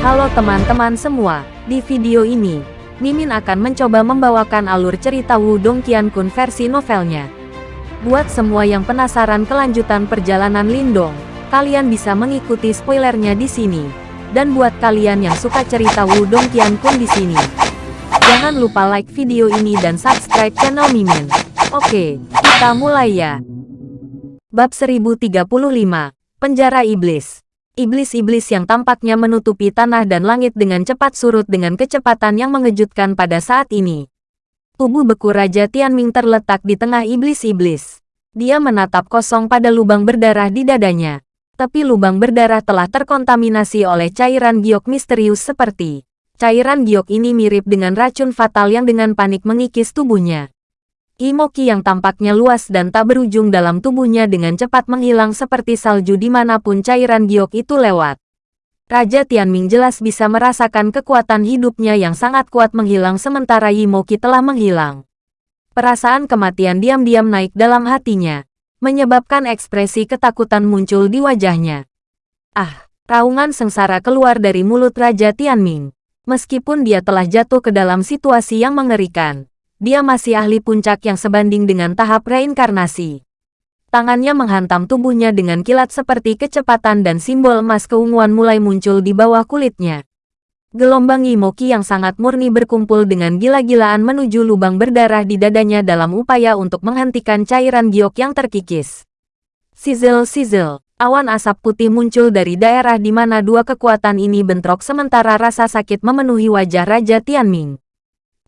Halo teman-teman semua, di video ini, Mimin akan mencoba membawakan alur cerita Wudong Qiankun versi novelnya. Buat semua yang penasaran kelanjutan perjalanan Lindong, kalian bisa mengikuti spoilernya di sini. Dan buat kalian yang suka cerita Wudong Qiankun di sini, jangan lupa like video ini dan subscribe channel Mimin. Oke, kita mulai ya. Bab 1035, Penjara Iblis Iblis-iblis yang tampaknya menutupi tanah dan langit dengan cepat surut dengan kecepatan yang mengejutkan pada saat ini. Tubuh beku Raja Tianming terletak di tengah iblis-iblis. Dia menatap kosong pada lubang berdarah di dadanya. Tapi lubang berdarah telah terkontaminasi oleh cairan giok misterius seperti. Cairan giok ini mirip dengan racun fatal yang dengan panik mengikis tubuhnya. Imoki yang tampaknya luas dan tak berujung dalam tubuhnya dengan cepat menghilang seperti salju di mana pun cairan giok itu lewat. Raja Tianming jelas bisa merasakan kekuatan hidupnya yang sangat kuat menghilang sementara Imoki telah menghilang. Perasaan kematian diam-diam naik dalam hatinya, menyebabkan ekspresi ketakutan muncul di wajahnya. Ah, raungan sengsara keluar dari mulut Raja Tianming. Meskipun dia telah jatuh ke dalam situasi yang mengerikan, dia masih ahli puncak yang sebanding dengan tahap reinkarnasi. Tangannya menghantam tubuhnya dengan kilat seperti kecepatan dan simbol emas keunguan mulai muncul di bawah kulitnya. Gelombang Imoki yang sangat murni berkumpul dengan gila-gilaan menuju lubang berdarah di dadanya dalam upaya untuk menghentikan cairan giok yang terkikis. Sizzle-sizzle, awan asap putih muncul dari daerah di mana dua kekuatan ini bentrok sementara rasa sakit memenuhi wajah Raja Tianming.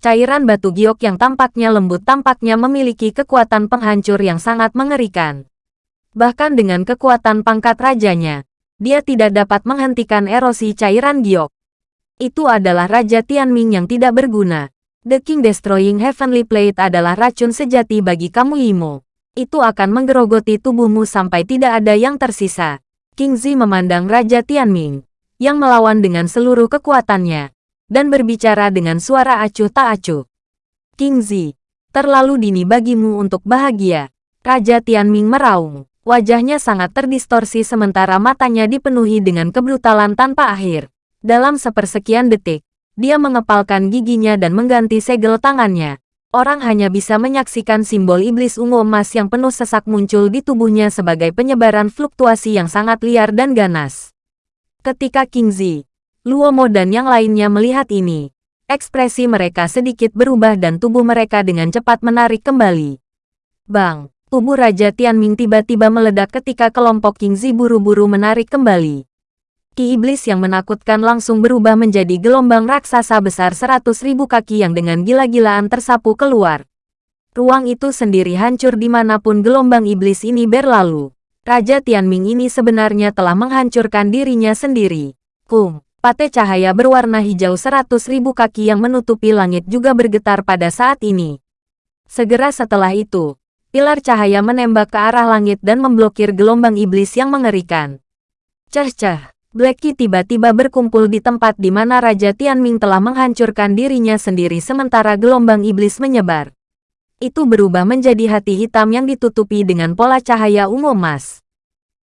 Cairan batu giok yang tampaknya lembut tampaknya memiliki kekuatan penghancur yang sangat mengerikan. Bahkan dengan kekuatan pangkat rajanya, dia tidak dapat menghentikan erosi cairan giok. Itu adalah Raja Tianming yang tidak berguna. The King Destroying Heavenly Plate adalah racun sejati bagi kamu Imo. Itu akan menggerogoti tubuhmu sampai tidak ada yang tersisa. King Zi memandang Raja Tianming, yang melawan dengan seluruh kekuatannya dan berbicara dengan suara acuh tak acuh. King Zi, terlalu dini bagimu untuk bahagia. Raja Tianming meraung. Wajahnya sangat terdistorsi sementara matanya dipenuhi dengan kebrutalan tanpa akhir. Dalam sepersekian detik, dia mengepalkan giginya dan mengganti segel tangannya. Orang hanya bisa menyaksikan simbol iblis ungu emas yang penuh sesak muncul di tubuhnya sebagai penyebaran fluktuasi yang sangat liar dan ganas. Ketika King Zi, Luomo dan yang lainnya melihat ini. Ekspresi mereka sedikit berubah dan tubuh mereka dengan cepat menarik kembali. Bang, tubuh Raja Tianming tiba-tiba meledak ketika kelompok King Zi buru-buru menarik kembali. Ki iblis yang menakutkan langsung berubah menjadi gelombang raksasa besar seratus ribu kaki yang dengan gila-gilaan tersapu keluar. Ruang itu sendiri hancur di mana pun gelombang iblis ini berlalu. Raja Tianming ini sebenarnya telah menghancurkan dirinya sendiri. Kung, Pate cahaya berwarna hijau seratus ribu kaki yang menutupi langit juga bergetar pada saat ini. Segera setelah itu, pilar cahaya menembak ke arah langit dan memblokir gelombang iblis yang mengerikan. Cah-cah, Blacky tiba-tiba berkumpul di tempat di mana Raja Tianming telah menghancurkan dirinya sendiri sementara gelombang iblis menyebar. Itu berubah menjadi hati hitam yang ditutupi dengan pola cahaya ungu emas.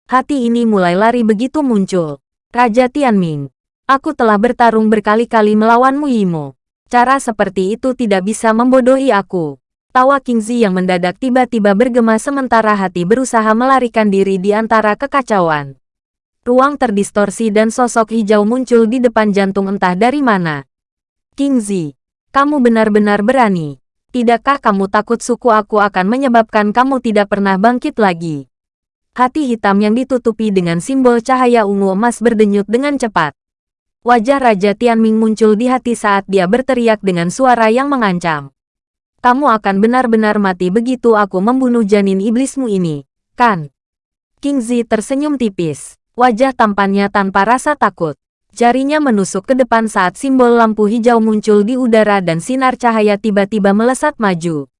Hati ini mulai lari begitu muncul. Raja Tianming, Aku telah bertarung berkali-kali melawanmu Yimo. Cara seperti itu tidak bisa membodohi aku. Tawa Kingzi yang mendadak tiba-tiba bergema sementara hati berusaha melarikan diri di antara kekacauan. Ruang terdistorsi dan sosok hijau muncul di depan jantung entah dari mana. Kingzi, kamu benar-benar berani. Tidakkah kamu takut suku aku akan menyebabkan kamu tidak pernah bangkit lagi? Hati hitam yang ditutupi dengan simbol cahaya ungu emas berdenyut dengan cepat. Wajah Raja Tianming muncul di hati saat dia berteriak dengan suara yang mengancam. Kamu akan benar-benar mati begitu aku membunuh janin iblismu ini, kan? King Zi tersenyum tipis. Wajah tampannya tanpa rasa takut. Jarinya menusuk ke depan saat simbol lampu hijau muncul di udara dan sinar cahaya tiba-tiba melesat maju.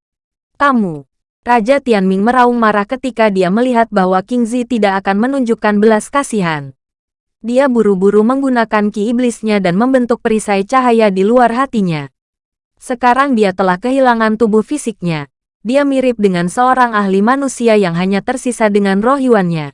Kamu, Raja Tianming meraung marah ketika dia melihat bahwa King Zi tidak akan menunjukkan belas kasihan. Dia buru-buru menggunakan ki iblisnya dan membentuk perisai cahaya di luar hatinya. Sekarang dia telah kehilangan tubuh fisiknya. Dia mirip dengan seorang ahli manusia yang hanya tersisa dengan roh yuannya.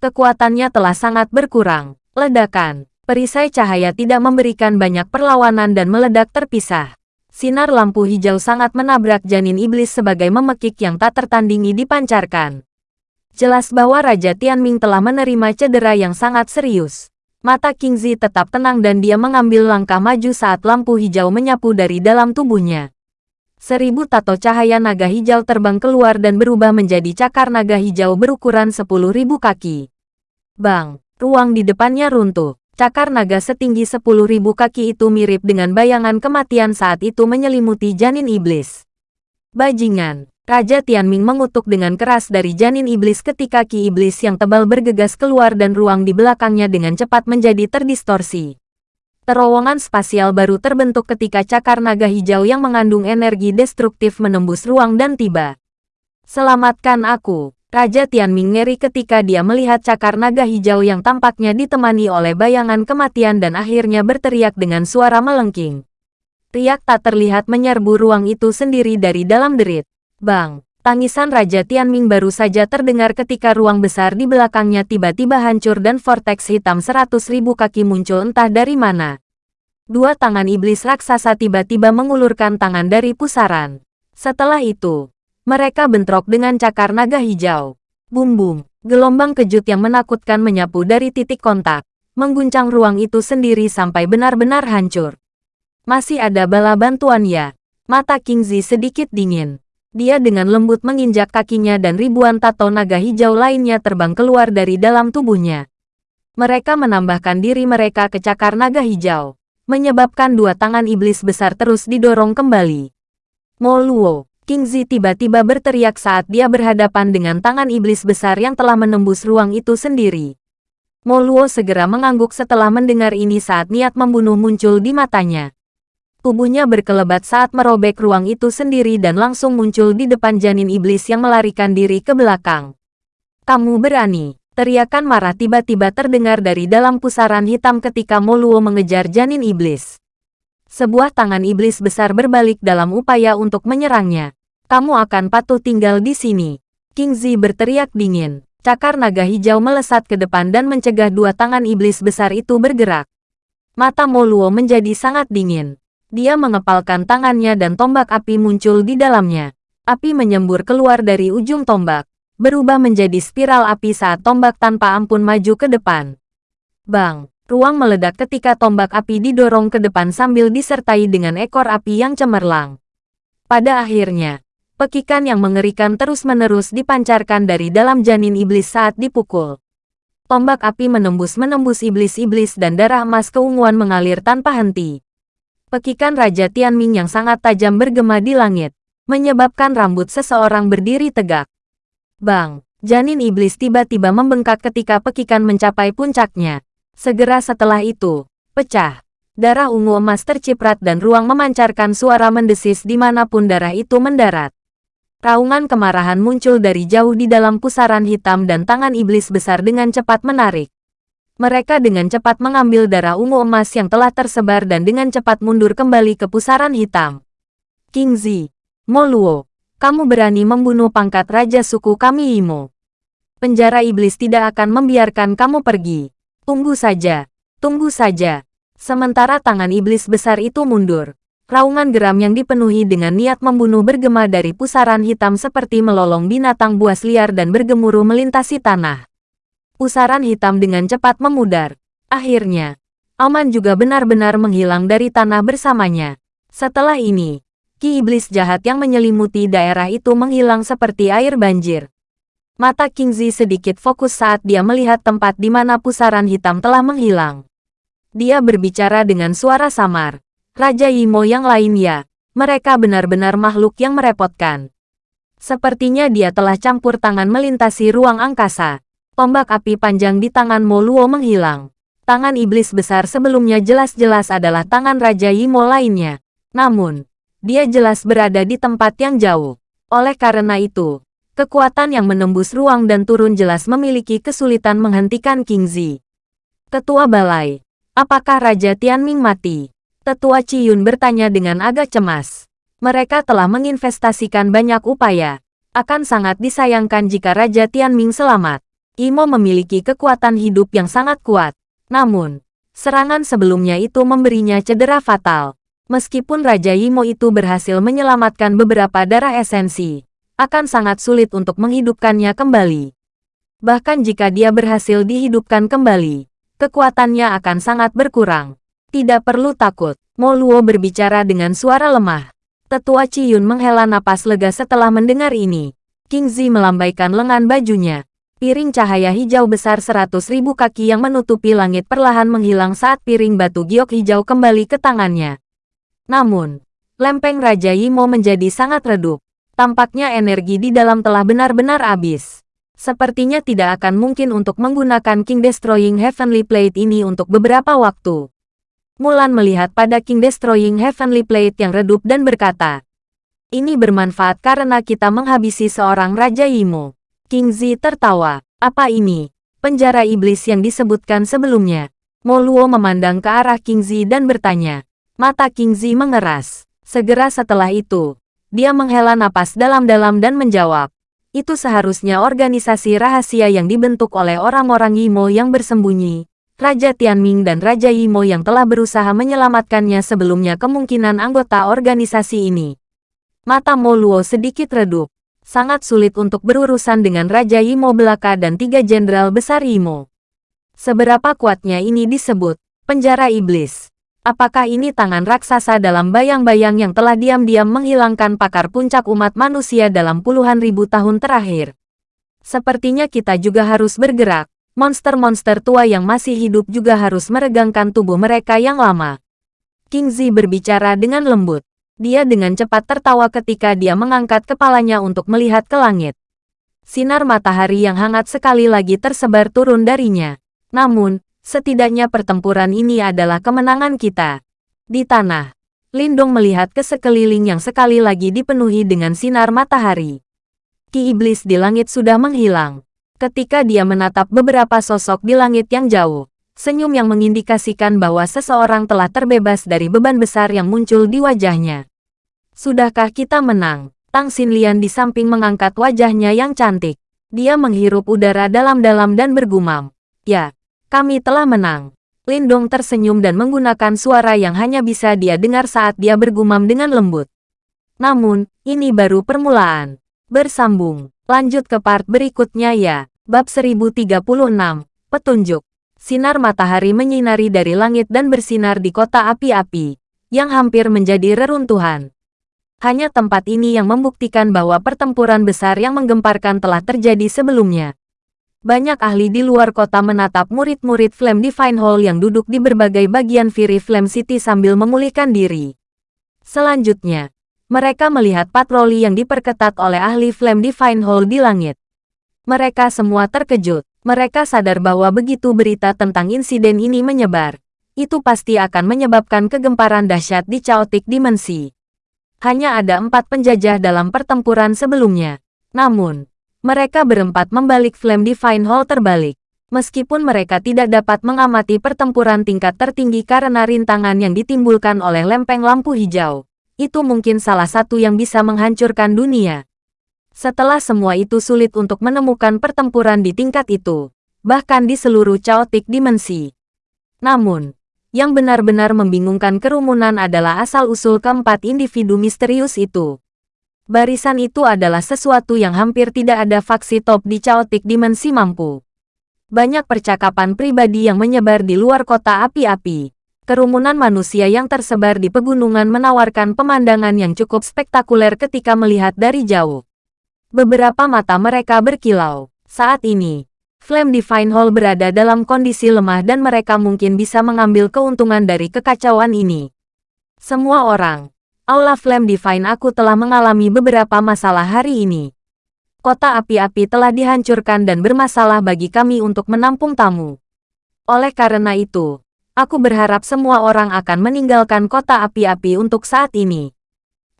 Kekuatannya telah sangat berkurang. Ledakan. Perisai cahaya tidak memberikan banyak perlawanan dan meledak terpisah. Sinar lampu hijau sangat menabrak janin iblis sebagai memekik yang tak tertandingi dipancarkan. Jelas bahwa Raja Tianming telah menerima cedera yang sangat serius. Mata Kingzi tetap tenang dan dia mengambil langkah maju saat lampu hijau menyapu dari dalam tubuhnya. Seribu tato cahaya naga hijau terbang keluar dan berubah menjadi cakar naga hijau berukuran sepuluh ribu kaki. Bang, ruang di depannya runtuh. Cakar naga setinggi sepuluh ribu kaki itu mirip dengan bayangan kematian saat itu menyelimuti janin iblis. Bajingan, Raja Tianming mengutuk dengan keras dari janin iblis ketika ki iblis yang tebal bergegas keluar dan ruang di belakangnya dengan cepat menjadi terdistorsi. Terowongan spasial baru terbentuk ketika cakar naga hijau yang mengandung energi destruktif menembus ruang dan tiba. Selamatkan aku, Raja Tianming ngeri ketika dia melihat cakar naga hijau yang tampaknya ditemani oleh bayangan kematian dan akhirnya berteriak dengan suara melengking. Riak tak terlihat menyerbu ruang itu sendiri dari dalam derit. Bang! Tangisan Raja Tianming baru saja terdengar ketika ruang besar di belakangnya tiba-tiba hancur dan vortex hitam seratus ribu kaki muncul entah dari mana. Dua tangan iblis raksasa tiba-tiba mengulurkan tangan dari pusaran. Setelah itu, mereka bentrok dengan cakar naga hijau. Bum-bum, gelombang kejut yang menakutkan menyapu dari titik kontak, mengguncang ruang itu sendiri sampai benar-benar hancur. Masih ada bala bantuan ya? Mata Kingzi sedikit dingin. Dia dengan lembut menginjak kakinya dan ribuan tato naga hijau lainnya terbang keluar dari dalam tubuhnya. Mereka menambahkan diri mereka ke cakar naga hijau, menyebabkan dua tangan iblis besar terus didorong kembali. Moluo, Kingzi tiba-tiba berteriak saat dia berhadapan dengan tangan iblis besar yang telah menembus ruang itu sendiri. Moluo segera mengangguk setelah mendengar ini saat niat membunuh muncul di matanya. Tubuhnya berkelebat saat merobek ruang itu sendiri dan langsung muncul di depan janin iblis yang melarikan diri ke belakang. Kamu berani, teriakan marah tiba-tiba terdengar dari dalam pusaran hitam ketika Moluo mengejar janin iblis. Sebuah tangan iblis besar berbalik dalam upaya untuk menyerangnya. Kamu akan patuh tinggal di sini. King Zi berteriak dingin. Cakar naga hijau melesat ke depan dan mencegah dua tangan iblis besar itu bergerak. Mata Moluo menjadi sangat dingin. Dia mengepalkan tangannya dan tombak api muncul di dalamnya. Api menyembur keluar dari ujung tombak, berubah menjadi spiral api saat tombak tanpa ampun maju ke depan. Bang! Ruang meledak ketika tombak api didorong ke depan sambil disertai dengan ekor api yang cemerlang. Pada akhirnya, pekikan yang mengerikan terus-menerus dipancarkan dari dalam janin iblis saat dipukul. Tombak api menembus-menembus iblis-iblis dan darah emas keunguan mengalir tanpa henti. Pekikan Raja Tianming yang sangat tajam bergema di langit, menyebabkan rambut seseorang berdiri tegak. Bang! Janin iblis tiba-tiba membengkak ketika pekikan mencapai puncaknya. Segera setelah itu, pecah. Darah ungu emas terciprat dan ruang memancarkan suara mendesis di mana pun darah itu mendarat. Raungan kemarahan muncul dari jauh di dalam pusaran hitam dan tangan iblis besar dengan cepat menarik. Mereka dengan cepat mengambil darah ungu emas yang telah tersebar dan dengan cepat mundur kembali ke pusaran hitam. King Zi, Moluo, kamu berani membunuh pangkat raja suku kami Imo. Penjara iblis tidak akan membiarkan kamu pergi. Tunggu saja, tunggu saja. Sementara tangan iblis besar itu mundur. Raungan geram yang dipenuhi dengan niat membunuh bergema dari pusaran hitam seperti melolong binatang buas liar dan bergemuruh melintasi tanah. Pusaran hitam dengan cepat memudar. Akhirnya, Aman juga benar-benar menghilang dari tanah bersamanya. Setelah ini, ki iblis jahat yang menyelimuti daerah itu menghilang seperti air banjir. Mata Kingzi sedikit fokus saat dia melihat tempat di mana pusaran hitam telah menghilang. Dia berbicara dengan suara samar. Raja Yimo yang lain ya, mereka benar-benar makhluk yang merepotkan. Sepertinya dia telah campur tangan melintasi ruang angkasa. Tombak api panjang di tangan Mo Luo menghilang. Tangan iblis besar sebelumnya jelas-jelas adalah tangan Raja Yimo lainnya. Namun, dia jelas berada di tempat yang jauh. Oleh karena itu, kekuatan yang menembus ruang dan turun jelas memiliki kesulitan menghentikan King Zi. Ketua Balai, apakah Raja Tianming mati? Tetua Ciyun bertanya dengan agak cemas. Mereka telah menginvestasikan banyak upaya. Akan sangat disayangkan jika Raja Tianming selamat. Imo memiliki kekuatan hidup yang sangat kuat. Namun, Serangan sebelumnya itu memberinya cedera fatal. Meskipun Raja Yimo itu berhasil menyelamatkan beberapa darah esensi, akan sangat sulit untuk menghidupkannya kembali. Bahkan jika dia berhasil dihidupkan kembali, kekuatannya akan sangat berkurang. Tidak perlu takut, Mo Luo berbicara dengan suara lemah. Tetua Ciyun menghela napas lega setelah mendengar ini. King Zi melambaikan lengan bajunya. Piring cahaya hijau besar seratus ribu kaki yang menutupi langit perlahan menghilang saat piring batu giok hijau kembali ke tangannya. Namun, lempeng Raja Yimo menjadi sangat redup. Tampaknya energi di dalam telah benar-benar habis. Sepertinya tidak akan mungkin untuk menggunakan King Destroying Heavenly Plate ini untuk beberapa waktu. Mulan melihat pada King Destroying Heavenly Plate yang redup dan berkata, Ini bermanfaat karena kita menghabisi seorang Raja Yimo. King Zi tertawa. Apa ini? Penjara iblis yang disebutkan sebelumnya. Mo Luo memandang ke arah King Zi dan bertanya. Mata King Zi mengeras. Segera setelah itu, dia menghela napas dalam-dalam dan menjawab. Itu seharusnya organisasi rahasia yang dibentuk oleh orang-orang Yimo yang bersembunyi. Raja Tianming dan Raja Yimo yang telah berusaha menyelamatkannya sebelumnya kemungkinan anggota organisasi ini. Mata Mo Luo sedikit redup sangat sulit untuk berurusan dengan Raja Yimo Belaka dan tiga jenderal besar Yimo. Seberapa kuatnya ini disebut penjara iblis? Apakah ini tangan raksasa dalam bayang-bayang yang telah diam-diam menghilangkan pakar puncak umat manusia dalam puluhan ribu tahun terakhir? Sepertinya kita juga harus bergerak. Monster-monster tua yang masih hidup juga harus meregangkan tubuh mereka yang lama. King Zi berbicara dengan lembut. Dia dengan cepat tertawa ketika dia mengangkat kepalanya untuk melihat ke langit. Sinar matahari yang hangat sekali lagi tersebar turun darinya. Namun, setidaknya pertempuran ini adalah kemenangan kita. Di tanah, Lindong melihat ke sekeliling yang sekali lagi dipenuhi dengan sinar matahari. Ki iblis di langit sudah menghilang. Ketika dia menatap beberapa sosok di langit yang jauh, senyum yang mengindikasikan bahwa seseorang telah terbebas dari beban besar yang muncul di wajahnya. Sudahkah kita menang? Tang Xinlian di samping mengangkat wajahnya yang cantik. Dia menghirup udara dalam-dalam dan bergumam. Ya, kami telah menang. Lindong tersenyum dan menggunakan suara yang hanya bisa dia dengar saat dia bergumam dengan lembut. Namun, ini baru permulaan. Bersambung. Lanjut ke part berikutnya ya. Bab 1036. Petunjuk. Sinar matahari menyinari dari langit dan bersinar di kota api-api, yang hampir menjadi reruntuhan. Hanya tempat ini yang membuktikan bahwa pertempuran besar yang menggemparkan telah terjadi sebelumnya. Banyak ahli di luar kota menatap murid-murid Flame Divine Hall yang duduk di berbagai bagian Fury Flame City sambil memulihkan diri. Selanjutnya, mereka melihat patroli yang diperketat oleh ahli Flame Divine Hall di langit. Mereka semua terkejut. Mereka sadar bahwa begitu berita tentang insiden ini menyebar, itu pasti akan menyebabkan kegemparan dahsyat di Chaotic Dimensi. Hanya ada empat penjajah dalam pertempuran sebelumnya. Namun, mereka berempat membalik Flame Divine Hall terbalik. Meskipun mereka tidak dapat mengamati pertempuran tingkat tertinggi karena rintangan yang ditimbulkan oleh lempeng lampu hijau, itu mungkin salah satu yang bisa menghancurkan dunia. Setelah semua itu sulit untuk menemukan pertempuran di tingkat itu, bahkan di seluruh chaotic dimensi. Namun, yang benar-benar membingungkan kerumunan adalah asal-usul keempat individu misterius itu. Barisan itu adalah sesuatu yang hampir tidak ada faksi top di chaotic dimensi mampu. Banyak percakapan pribadi yang menyebar di luar kota api-api. Kerumunan manusia yang tersebar di pegunungan menawarkan pemandangan yang cukup spektakuler ketika melihat dari jauh. Beberapa mata mereka berkilau. Saat ini, Flame Divine Hall berada dalam kondisi lemah dan mereka mungkin bisa mengambil keuntungan dari kekacauan ini. Semua orang, Aula Flame Divine aku telah mengalami beberapa masalah hari ini. Kota api-api telah dihancurkan dan bermasalah bagi kami untuk menampung tamu. Oleh karena itu, aku berharap semua orang akan meninggalkan kota api-api untuk saat ini.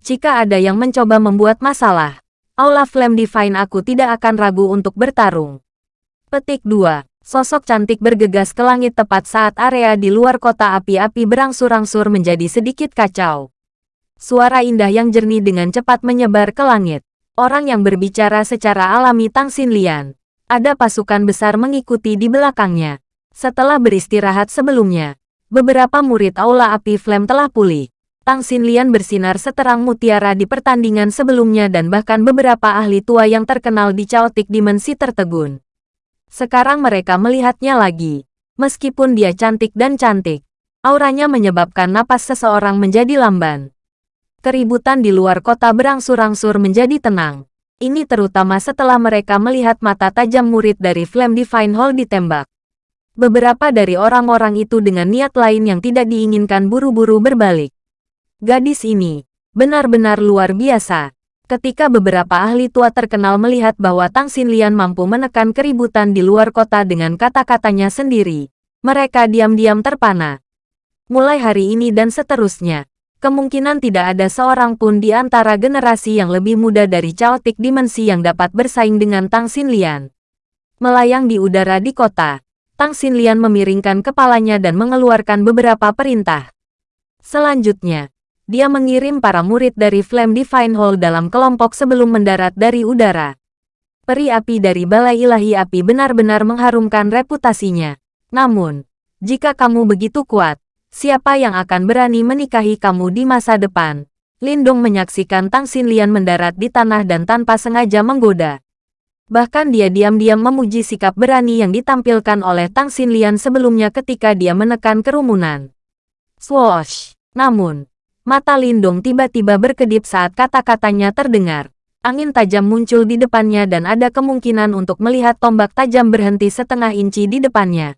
Jika ada yang mencoba membuat masalah, Aula Flame Divine aku tidak akan ragu untuk bertarung. Petik 2. Sosok cantik bergegas ke langit tepat saat area di luar kota api-api berangsur-angsur menjadi sedikit kacau. Suara indah yang jernih dengan cepat menyebar ke langit. Orang yang berbicara secara alami Tang Xinlian. Ada pasukan besar mengikuti di belakangnya. Setelah beristirahat sebelumnya, beberapa murid Aula Api Flame telah pulih. Tang Xinlian bersinar seterang mutiara di pertandingan sebelumnya dan bahkan beberapa ahli tua yang terkenal di Chaotic Dimensi tertegun. Sekarang mereka melihatnya lagi. Meskipun dia cantik dan cantik, auranya menyebabkan napas seseorang menjadi lamban. Keributan di luar kota berangsur-angsur menjadi tenang. Ini terutama setelah mereka melihat mata tajam murid dari Flame Divine Hall ditembak. Beberapa dari orang-orang itu dengan niat lain yang tidak diinginkan buru-buru berbalik. Gadis ini benar-benar luar biasa. Ketika beberapa ahli tua terkenal melihat bahwa Tang Xinlian mampu menekan keributan di luar kota dengan kata-katanya sendiri, mereka diam-diam terpana. Mulai hari ini dan seterusnya, kemungkinan tidak ada seorang pun di antara generasi yang lebih muda dari Chaotic Dimensi yang dapat bersaing dengan Tang Xinlian. Melayang di udara di kota, Tang Xinlian memiringkan kepalanya dan mengeluarkan beberapa perintah. Selanjutnya, dia mengirim para murid dari Flame Divine Hall dalam kelompok sebelum mendarat dari udara. Peri api dari Balai Ilahi Api benar-benar mengharumkan reputasinya. Namun, jika kamu begitu kuat, siapa yang akan berani menikahi kamu di masa depan? Lindong menyaksikan Tang Xinlian mendarat di tanah dan tanpa sengaja menggoda. Bahkan dia diam-diam memuji sikap berani yang ditampilkan oleh Tang Xinlian sebelumnya ketika dia menekan kerumunan. Swoosh! Namun, Mata Lindong tiba-tiba berkedip saat kata-katanya terdengar. Angin tajam muncul di depannya dan ada kemungkinan untuk melihat tombak tajam berhenti setengah inci di depannya.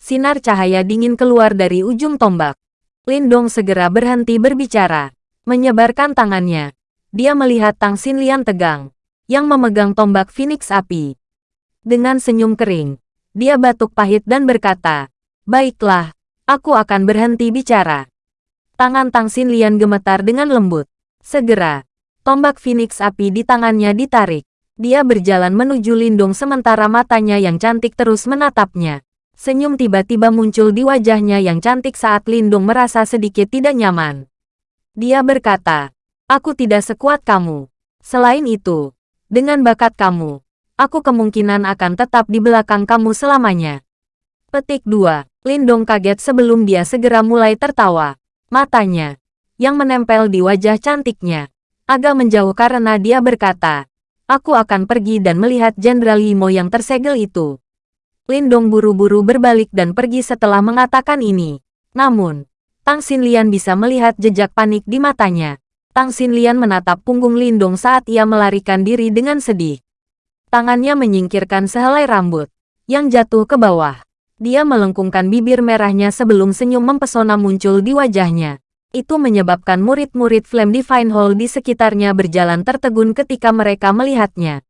Sinar cahaya dingin keluar dari ujung tombak. Lindong segera berhenti berbicara. Menyebarkan tangannya. Dia melihat Tang Xinlian tegang, yang memegang tombak Phoenix Api. Dengan senyum kering, dia batuk pahit dan berkata, Baiklah, aku akan berhenti bicara. Tangan Tang Xinlian gemetar dengan lembut. Segera, tombak Phoenix api di tangannya ditarik. Dia berjalan menuju Lindung sementara matanya yang cantik terus menatapnya. Senyum tiba-tiba muncul di wajahnya yang cantik saat Lindung merasa sedikit tidak nyaman. Dia berkata, Aku tidak sekuat kamu. Selain itu, dengan bakat kamu, aku kemungkinan akan tetap di belakang kamu selamanya. Petik 2. Lindong kaget sebelum dia segera mulai tertawa. Matanya, yang menempel di wajah cantiknya, agak menjauh karena dia berkata, Aku akan pergi dan melihat Jenderal Yimo yang tersegel itu. Lindong buru-buru berbalik dan pergi setelah mengatakan ini. Namun, Tang Xinlian bisa melihat jejak panik di matanya. Tang Xinlian menatap punggung Lindong saat ia melarikan diri dengan sedih. Tangannya menyingkirkan sehelai rambut yang jatuh ke bawah. Dia melengkungkan bibir merahnya sebelum senyum mempesona muncul di wajahnya. Itu menyebabkan murid-murid Flame Divine Hall di sekitarnya berjalan tertegun ketika mereka melihatnya.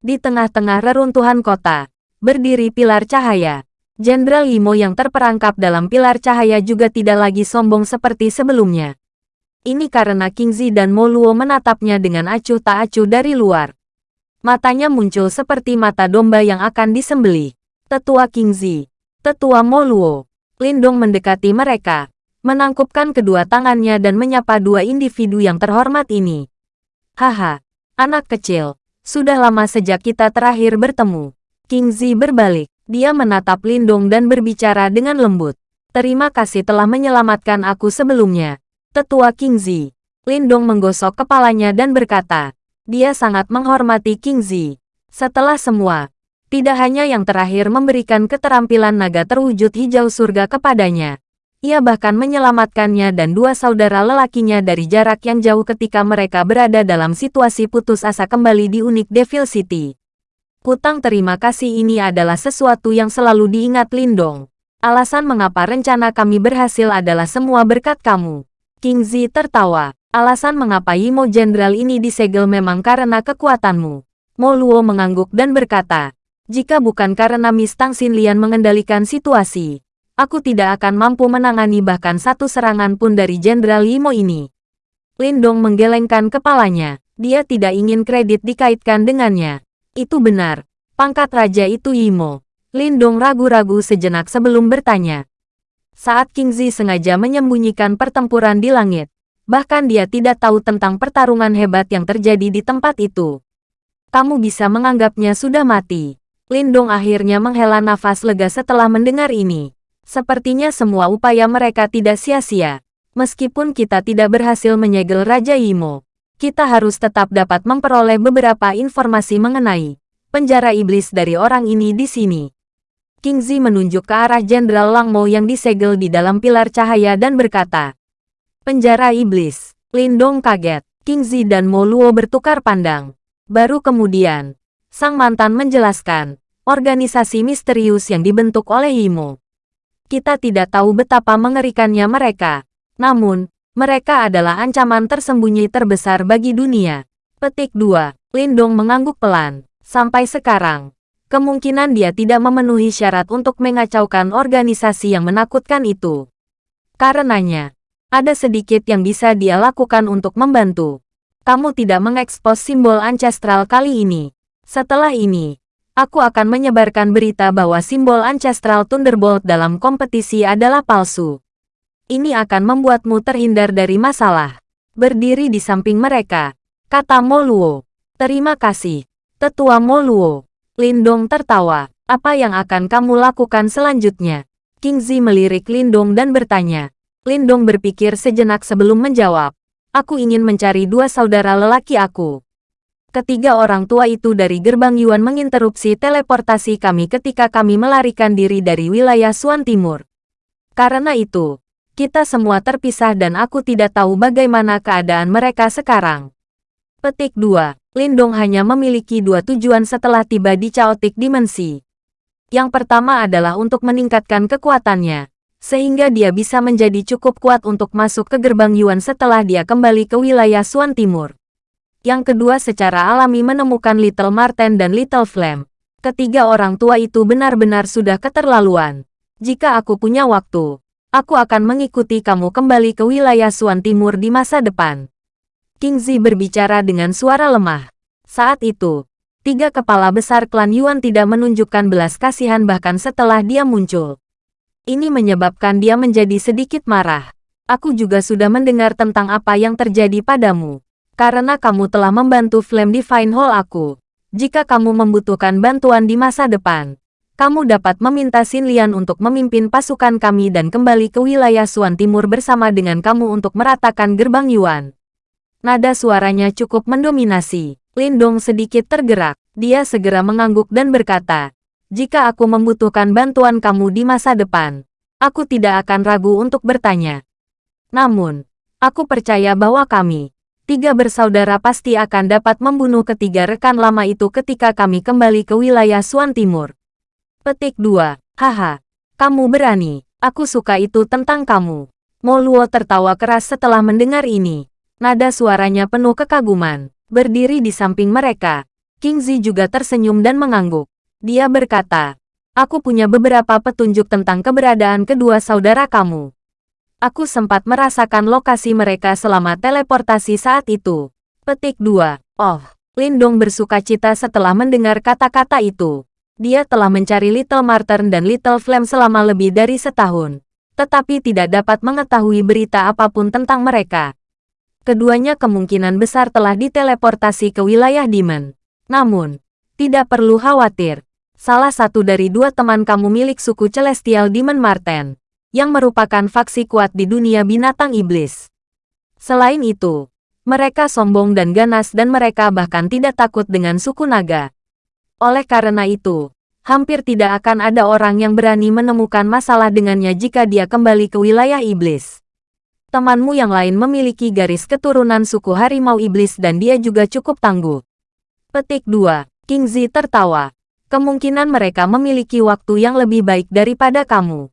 Di tengah-tengah reruntuhan kota, berdiri pilar cahaya. Jenderal Imo yang terperangkap dalam pilar cahaya juga tidak lagi sombong seperti sebelumnya. Ini karena Kingzi dan Moluo menatapnya dengan acuh tak acuh dari luar. Matanya muncul seperti mata domba yang akan disembelih. Tetua Kingzi, Tetua Moluo. Lindong mendekati mereka, menangkupkan kedua tangannya dan menyapa dua individu yang terhormat ini. Haha, anak kecil, sudah lama sejak kita terakhir bertemu. King Zi berbalik, dia menatap Lindong dan berbicara dengan lembut. Terima kasih telah menyelamatkan aku sebelumnya. Tetua King Zi. Lindong menggosok kepalanya dan berkata, dia sangat menghormati King Zi. Setelah semua, tidak hanya yang terakhir memberikan keterampilan naga terwujud hijau surga kepadanya. Ia bahkan menyelamatkannya dan dua saudara lelakinya dari jarak yang jauh ketika mereka berada dalam situasi putus asa kembali di unik Devil City. Hutang terima kasih ini adalah sesuatu yang selalu diingat Lindong. Alasan mengapa rencana kami berhasil adalah semua berkat kamu. King Zi tertawa. Alasan mengapa Yimo Jenderal ini disegel memang karena kekuatanmu. Mo Luo mengangguk dan berkata, jika bukan karena Miss Tang Xinlian mengendalikan situasi, aku tidak akan mampu menangani bahkan satu serangan pun dari Jenderal Yimo ini. Lindong menggelengkan kepalanya. Dia tidak ingin kredit dikaitkan dengannya. Itu benar. Pangkat raja itu Yimo. Lindong ragu-ragu sejenak sebelum bertanya. Saat King Zi sengaja menyembunyikan pertempuran di langit, bahkan dia tidak tahu tentang pertarungan hebat yang terjadi di tempat itu. Kamu bisa menganggapnya sudah mati. Lindong akhirnya menghela nafas lega setelah mendengar ini. Sepertinya semua upaya mereka tidak sia-sia. Meskipun kita tidak berhasil menyegel Raja Imo, kita harus tetap dapat memperoleh beberapa informasi mengenai penjara iblis dari orang ini di sini. King Zi menunjuk ke arah Jenderal Lang Mo yang disegel di dalam pilar cahaya dan berkata, Penjara iblis. Lindong kaget. King Zi dan Mo Luo bertukar pandang. Baru kemudian, sang mantan menjelaskan, organisasi misterius yang dibentuk oleh Imo. Kita tidak tahu betapa mengerikannya mereka. Namun, mereka adalah ancaman tersembunyi terbesar bagi dunia. Petik 2. Lindong mengangguk pelan. Sampai sekarang, kemungkinan dia tidak memenuhi syarat untuk mengacaukan organisasi yang menakutkan itu. Karenanya, ada sedikit yang bisa dia lakukan untuk membantu. Kamu tidak mengekspos simbol ancestral kali ini. Setelah ini, aku akan menyebarkan berita bahwa simbol ancestral Thunderbolt dalam kompetisi adalah palsu. Ini akan membuatmu terhindar dari masalah. Berdiri di samping mereka, kata Moluo. Terima kasih. Tetua Moluo. Lindong tertawa. Apa yang akan kamu lakukan selanjutnya? King Zi melirik Lindong dan bertanya. Lindong berpikir sejenak sebelum menjawab. Aku ingin mencari dua saudara lelaki aku. Ketiga orang tua itu dari gerbang Yuan menginterupsi teleportasi kami ketika kami melarikan diri dari wilayah Suan Timur. Karena itu, kita semua terpisah dan aku tidak tahu bagaimana keadaan mereka sekarang. Petik 2. Lindong hanya memiliki dua tujuan setelah tiba di Chaotic Dimensi. Yang pertama adalah untuk meningkatkan kekuatannya, sehingga dia bisa menjadi cukup kuat untuk masuk ke gerbang Yuan setelah dia kembali ke wilayah Suan Timur. Yang kedua secara alami menemukan Little Marten dan Little Flame. Ketiga orang tua itu benar-benar sudah keterlaluan. Jika aku punya waktu, aku akan mengikuti kamu kembali ke wilayah Suan Timur di masa depan. King Zi berbicara dengan suara lemah. Saat itu, tiga kepala besar klan Yuan tidak menunjukkan belas kasihan bahkan setelah dia muncul. Ini menyebabkan dia menjadi sedikit marah. Aku juga sudah mendengar tentang apa yang terjadi padamu. Karena kamu telah membantu Flame Divine Hall aku. Jika kamu membutuhkan bantuan di masa depan, kamu dapat meminta Xin Lian untuk memimpin pasukan kami dan kembali ke wilayah Suan Timur bersama dengan kamu untuk meratakan gerbang Yuan. Nada suaranya cukup mendominasi. Lindong sedikit tergerak. Dia segera mengangguk dan berkata, Jika aku membutuhkan bantuan kamu di masa depan, aku tidak akan ragu untuk bertanya. Namun, aku percaya bahwa kami, tiga bersaudara pasti akan dapat membunuh ketiga rekan lama itu ketika kami kembali ke wilayah Suan Timur. Petik 2. Haha, kamu berani. Aku suka itu tentang kamu. Moluo tertawa keras setelah mendengar ini. Nada suaranya penuh kekaguman. Berdiri di samping mereka, King Zi juga tersenyum dan mengangguk. Dia berkata, Aku punya beberapa petunjuk tentang keberadaan kedua saudara kamu. Aku sempat merasakan lokasi mereka selama teleportasi saat itu. Petik 2. Oh, Lindong bersuka cita setelah mendengar kata-kata itu. Dia telah mencari Little Martyr dan Little Flame selama lebih dari setahun. Tetapi tidak dapat mengetahui berita apa pun tentang mereka keduanya kemungkinan besar telah diteleportasi ke wilayah Demon. Namun, tidak perlu khawatir. Salah satu dari dua teman kamu milik suku Celestial Demon Marten, yang merupakan faksi kuat di dunia binatang iblis. Selain itu, mereka sombong dan ganas dan mereka bahkan tidak takut dengan suku naga. Oleh karena itu, hampir tidak akan ada orang yang berani menemukan masalah dengannya jika dia kembali ke wilayah iblis temanmu yang lain memiliki garis keturunan suku harimau iblis dan dia juga cukup tangguh. Petik 2. King Zi tertawa. Kemungkinan mereka memiliki waktu yang lebih baik daripada kamu.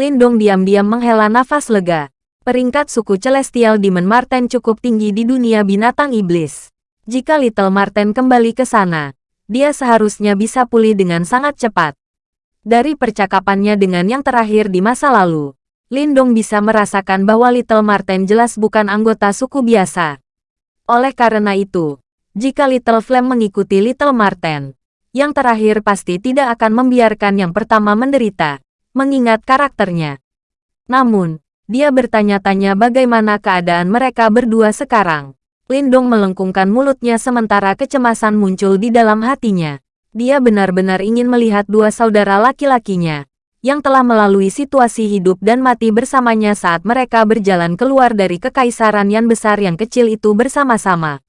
Lindong diam-diam menghela nafas lega. Peringkat suku Celestial Demon Marten cukup tinggi di dunia binatang iblis. Jika Little Marten kembali ke sana, dia seharusnya bisa pulih dengan sangat cepat. Dari percakapannya dengan yang terakhir di masa lalu, Lindong bisa merasakan bahwa Little Marten jelas bukan anggota suku biasa. Oleh karena itu, jika Little Flame mengikuti Little Marten, yang terakhir pasti tidak akan membiarkan yang pertama menderita, mengingat karakternya. Namun, dia bertanya-tanya bagaimana keadaan mereka berdua sekarang. Lindong melengkungkan mulutnya sementara kecemasan muncul di dalam hatinya. Dia benar-benar ingin melihat dua saudara laki-lakinya, yang telah melalui situasi hidup dan mati bersamanya saat mereka berjalan keluar dari kekaisaran yang besar yang kecil itu bersama-sama.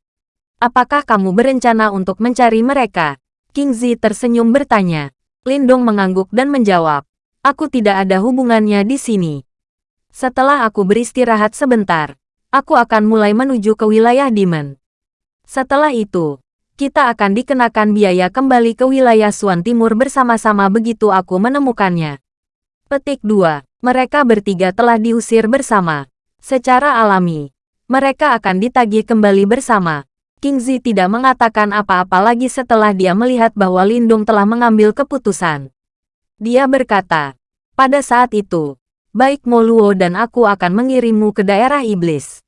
Apakah kamu berencana untuk mencari mereka? King Zi tersenyum bertanya. Lindong mengangguk dan menjawab, Aku tidak ada hubungannya di sini. Setelah aku beristirahat sebentar, aku akan mulai menuju ke wilayah Demon. Setelah itu, kita akan dikenakan biaya kembali ke wilayah Suan Timur bersama-sama begitu aku menemukannya. Petik 2. Mereka bertiga telah diusir bersama. Secara alami, mereka akan ditagih kembali bersama. King Zi tidak mengatakan apa-apa lagi setelah dia melihat bahwa Lindung telah mengambil keputusan. Dia berkata, pada saat itu, baik Moluo dan aku akan mengirimmu ke daerah iblis.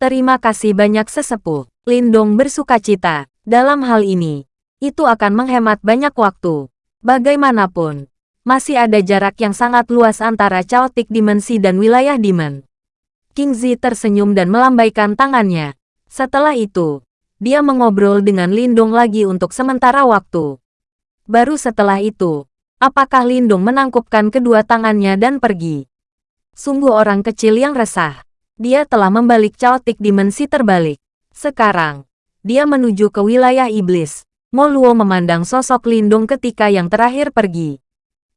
Terima kasih banyak sesepuh. Lindong bersuka cita. Dalam hal ini, itu akan menghemat banyak waktu. Bagaimanapun, masih ada jarak yang sangat luas antara Chaotic Dimensi dan wilayah Demon. King Zi tersenyum dan melambaikan tangannya. Setelah itu, dia mengobrol dengan Lindong lagi untuk sementara waktu. Baru setelah itu, Apakah Lindung menangkupkan kedua tangannya dan pergi? Sungguh orang kecil yang resah. Dia telah membalik caotik dimensi terbalik. Sekarang, dia menuju ke wilayah iblis. Moluo memandang sosok Lindung ketika yang terakhir pergi.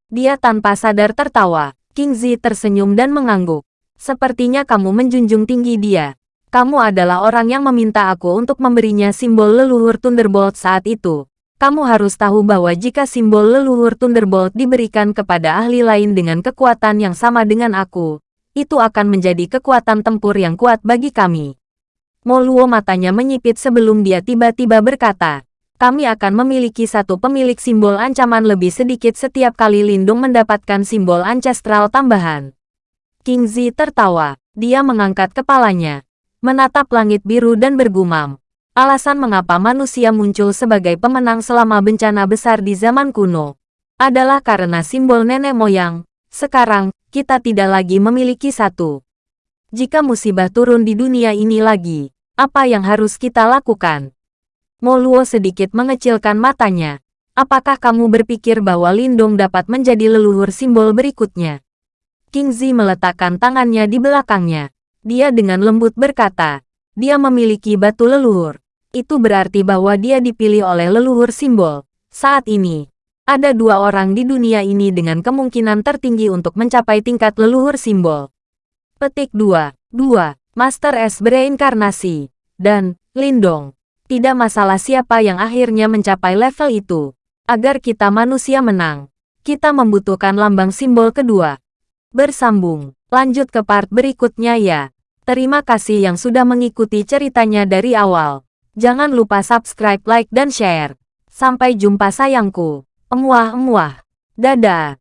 Dia tanpa sadar tertawa. King Zi tersenyum dan mengangguk. Sepertinya kamu menjunjung tinggi dia. Kamu adalah orang yang meminta aku untuk memberinya simbol leluhur Thunderbolt saat itu. Kamu harus tahu bahwa jika simbol leluhur Thunderbolt diberikan kepada ahli lain dengan kekuatan yang sama dengan aku, itu akan menjadi kekuatan tempur yang kuat bagi kami. Moluo matanya menyipit sebelum dia tiba-tiba berkata, kami akan memiliki satu pemilik simbol ancaman lebih sedikit setiap kali Lindung mendapatkan simbol ancestral tambahan. King Zi tertawa. Dia mengangkat kepalanya, menatap langit biru dan bergumam. Alasan mengapa manusia muncul sebagai pemenang selama bencana besar di zaman kuno adalah karena simbol nenek moyang. Sekarang, kita tidak lagi memiliki satu. Jika musibah turun di dunia ini lagi, apa yang harus kita lakukan? Moluo sedikit mengecilkan matanya. Apakah kamu berpikir bahwa Lindong dapat menjadi leluhur simbol berikutnya? King Zi meletakkan tangannya di belakangnya. Dia dengan lembut berkata, dia memiliki batu leluhur itu berarti bahwa dia dipilih oleh leluhur simbol. Saat ini, ada dua orang di dunia ini dengan kemungkinan tertinggi untuk mencapai tingkat leluhur simbol. Petik 2. 2. Master S bereinkarnasi. Dan, Lindong. Tidak masalah siapa yang akhirnya mencapai level itu. Agar kita manusia menang, kita membutuhkan lambang simbol kedua. Bersambung. Lanjut ke part berikutnya ya. Terima kasih yang sudah mengikuti ceritanya dari awal. Jangan lupa subscribe, like, dan share. Sampai jumpa sayangku. Emuah-emuah. Dadah.